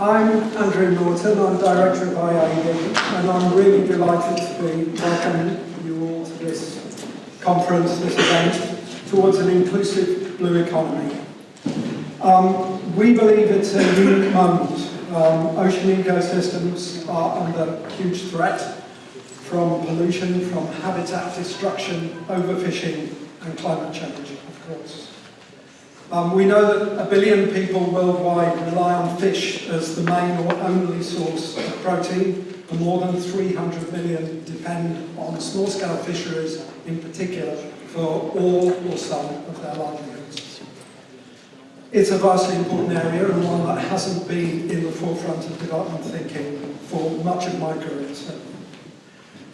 I'm Andrew Norton, I'm Director of IIED, and I'm really delighted to be welcoming you all to this conference, this event, towards an inclusive blue economy. Um, we believe it's a unique moment. Um, ocean ecosystems are under huge threat from pollution, from habitat destruction, overfishing, and climate change, of course. Um, we know that a billion people worldwide rely on fish as the main or only source of protein, and more than 300 million depend on small-scale fisheries in particular for all or some of their livelihoods. It's a vastly important area and one that hasn't been in the forefront of development thinking for much of my career.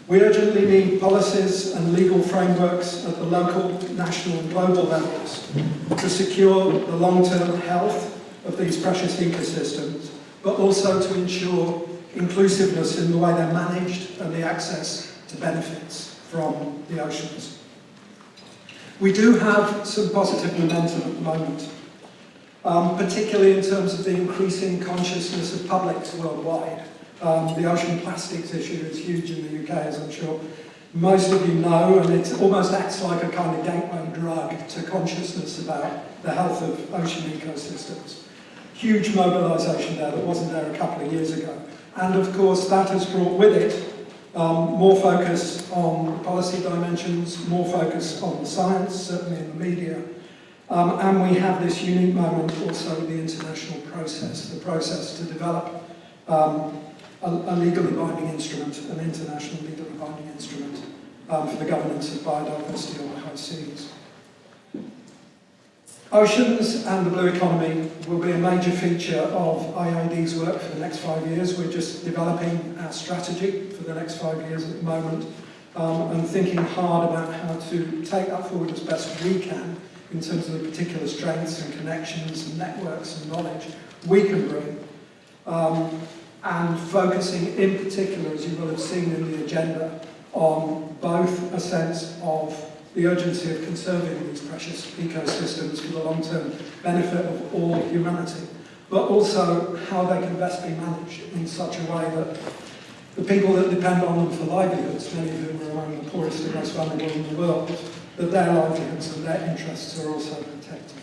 We urgently need policies and legal frameworks at the local, national and global levels to secure the long-term health of these precious ecosystems, but also to ensure inclusiveness in the way they're managed and the access to benefits from the oceans. We do have some positive momentum at the moment, um, particularly in terms of the increasing consciousness of publics worldwide um, the ocean plastics issue is huge in the UK, as I'm sure most of you know, and it almost acts like a kind of gateway drug to consciousness about the health of ocean ecosystems. Huge mobilisation there that wasn't there a couple of years ago. And of course, that has brought with it um, more focus on policy dimensions, more focus on science, certainly in the media. Um, and we have this unique moment also with the international process, the process to develop um, a, a legally binding instrument, an international legally binding instrument um, for the governance of biodiversity on the high seas. Oceans and the blue economy will be a major feature of IIED's work for the next five years. We're just developing our strategy for the next five years at the moment um, and thinking hard about how to take that forward as best we can in terms of the particular strengths and connections and networks and knowledge we can bring um, and focusing in particular, as you will have seen in the agenda, on both a sense of the urgency of conserving these precious ecosystems for the long-term benefit of all humanity, but also how they can best be managed in such a way that the people that depend on them for livelihoods, many of whom are among the poorest and most vulnerable in the world, that their livelihoods and their interests are also protected.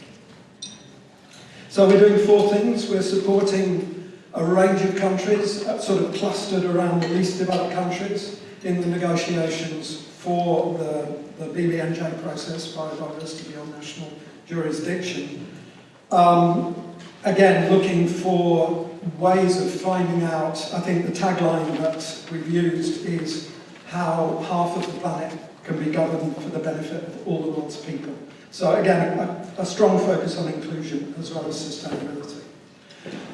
So we're doing four things. We're supporting a range of countries, uh, sort of clustered around the least developed countries in the negotiations for the, the BBNJ process, biodiversity beyond national jurisdiction. Um, again, looking for ways of finding out, I think the tagline that we've used is how half of the planet can be governed for the benefit of all the world's people. So again, a, a strong focus on inclusion as well as sustainability.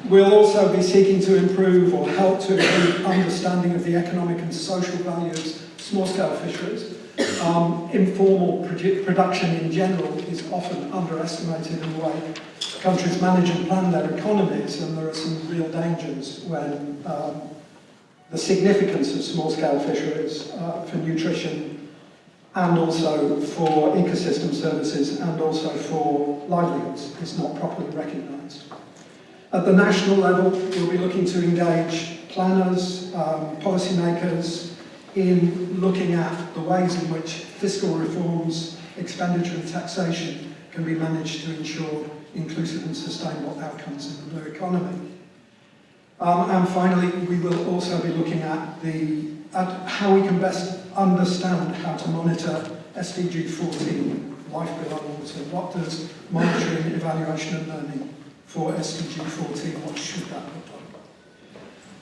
We'll also be seeking to improve or help to improve understanding of the economic and social value of small-scale fisheries. Um, informal produ production in general is often underestimated in the way countries manage and plan their economies, and there are some real dangers when um, the significance of small-scale fisheries uh, for nutrition and also for ecosystem services and also for livelihoods is not properly recognised. At the national level, we'll be looking to engage planners, um, policymakers in looking at the ways in which fiscal reforms, expenditure and taxation can be managed to ensure inclusive and sustainable outcomes in the blue economy. Um, and finally, we will also be looking at, the, at how we can best understand how to monitor SDG 14, life below water. What does monitoring, evaluation and learning for SDG 14, what should that look like?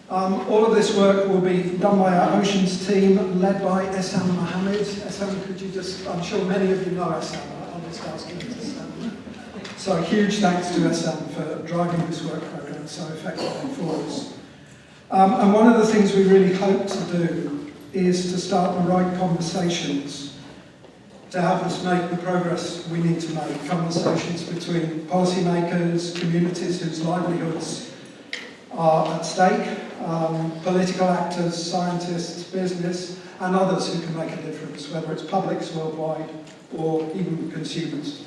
Um, all of this work will be done by our Oceans team, led by Essam Mohammed. Essam, could you just, I'm sure many of you know Essam, I'll just ask him to stand. So huge thanks to Essam for driving this work program so effectively for us. Um, and one of the things we really hope to do is to start the right conversations to help us make the progress we need to make. Conversations between policymakers, communities whose livelihoods are at stake, um, political actors, scientists, business, and others who can make a difference, whether it's publics worldwide or even consumers.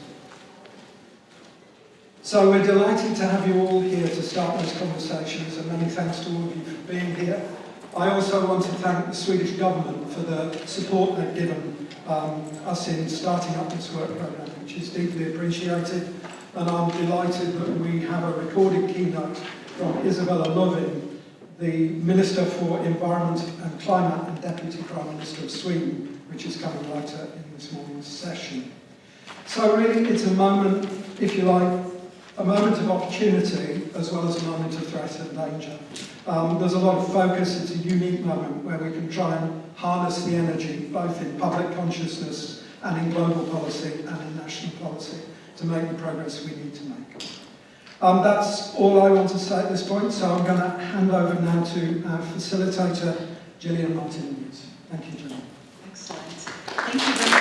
So we're delighted to have you all here to start those conversations and many thanks to all of you for being here. I also want to thank the Swedish government for the support they've given um, us in starting up this work programme, which is deeply appreciated. And I'm delighted that we have a recorded keynote from Isabella Lövin, the Minister for Environment and Climate and Deputy Prime Minister of Sweden, which is coming later in this morning's session. So really it's a moment, if you like, a moment of opportunity as well as a moment of threat and danger. Um, there's a lot of focus, it's a unique moment where we can try and harness the energy both in public consciousness and in global policy and in national policy to make the progress we need to make. Um, that's all I want to say at this point, so I'm going to hand over now to our facilitator, Gillian Martin. Thank you, Gillian. Excellent. Thank you very